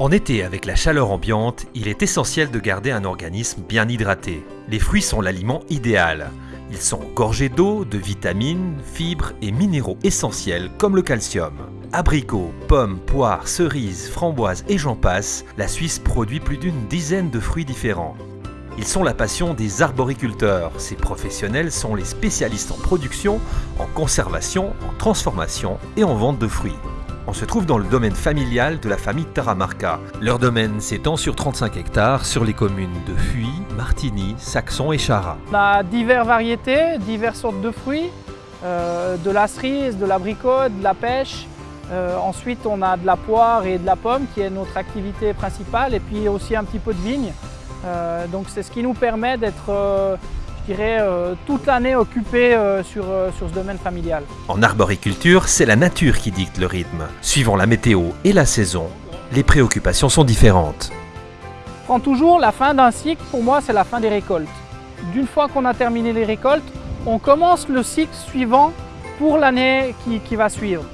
En été, avec la chaleur ambiante, il est essentiel de garder un organisme bien hydraté. Les fruits sont l'aliment idéal. Ils sont gorgés d'eau, de vitamines, fibres et minéraux essentiels comme le calcium. Abricots, pommes, poires, cerises, framboises et j'en passe, la Suisse produit plus d'une dizaine de fruits différents. Ils sont la passion des arboriculteurs. Ces professionnels sont les spécialistes en production, en conservation, en transformation et en vente de fruits. On se trouve dans le domaine familial de la famille Taramarca. Leur domaine s'étend sur 35 hectares sur les communes de Fuy, Martigny, Saxon et Chara. On a diverses variétés, diverses sortes de fruits, euh, de la cerise, de l'abricot, de la pêche. Euh, ensuite, on a de la poire et de la pomme qui est notre activité principale et puis aussi un petit peu de vigne. Euh, donc c'est ce qui nous permet d'être, je dirais, euh, toute l'année occupé sur, sur ce domaine familial. En arboriculture, c'est la nature qui dicte le rythme. Suivant la météo et la saison, les préoccupations sont différentes. Je prends toujours la fin d'un cycle, pour moi c'est la fin des récoltes. D'une fois qu'on a terminé les récoltes, on commence le cycle suivant pour l'année qui, qui va suivre.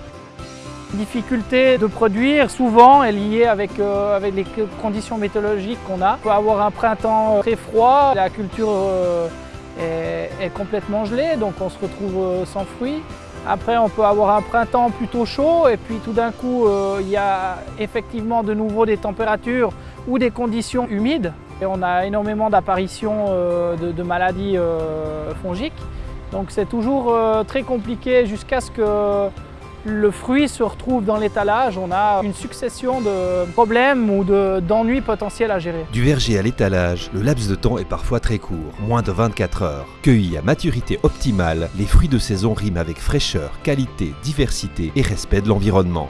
La difficulté de produire souvent est liée avec, euh, avec les conditions météorologiques qu'on a. On peut avoir un printemps très froid, la culture euh, est, complètement gelée, donc on se retrouve euh, sans fruits. Après, on peut avoir un printemps plutôt chaud et puis tout d'un coup, euh, il y a effectivement de nouveau des températures ou des conditions humides. Et on a énormément d'apparitions euh, de, maladies fongiques. Donc c'est toujours très compliqué jusqu'à ce que le fruit se retrouve dans l'étalage, on a une succession de problèmes ou d'ennuis potentiels à gérer. Du verger à l'étalage, le laps de temps est parfois très court, moins de 24 heures. Cueillis à maturité optimale, les fruits de saison riment avec fraîcheur, qualité, diversité et respect de l'environnement.